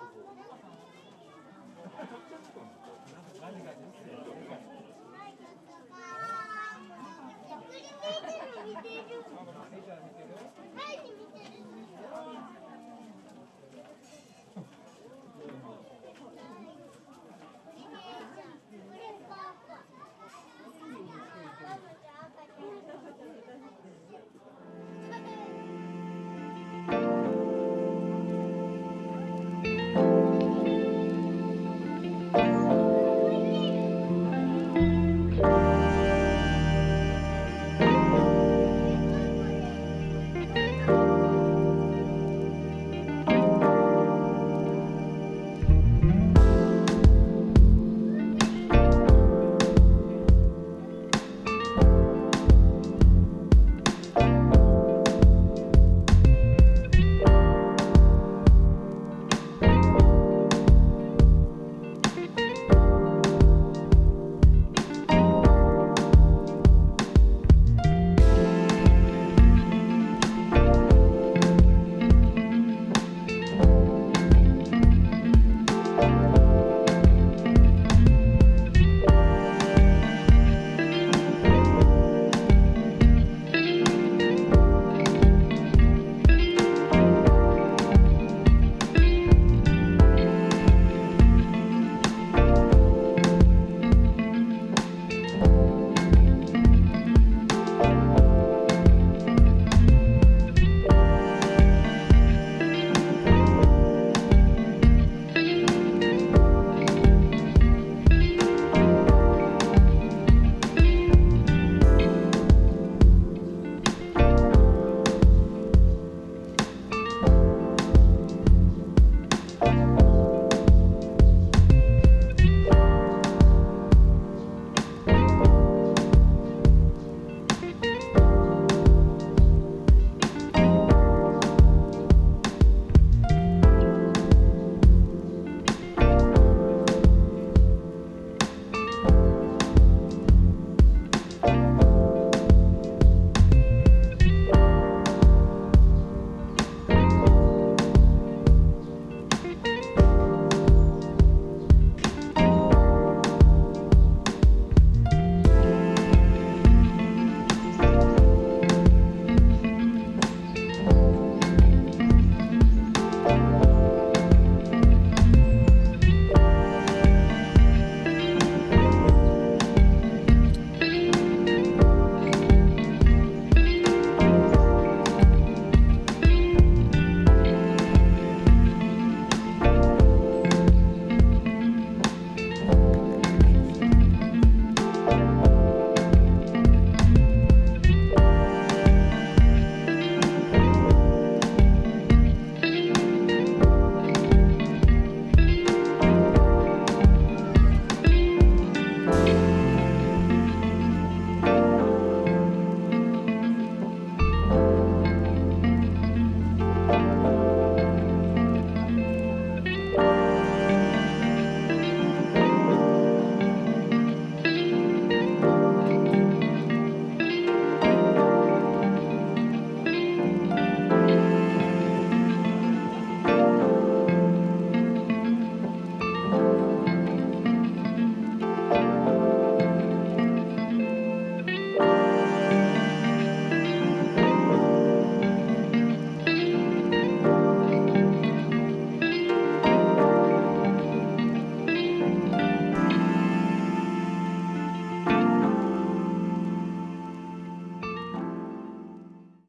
はい、見てる。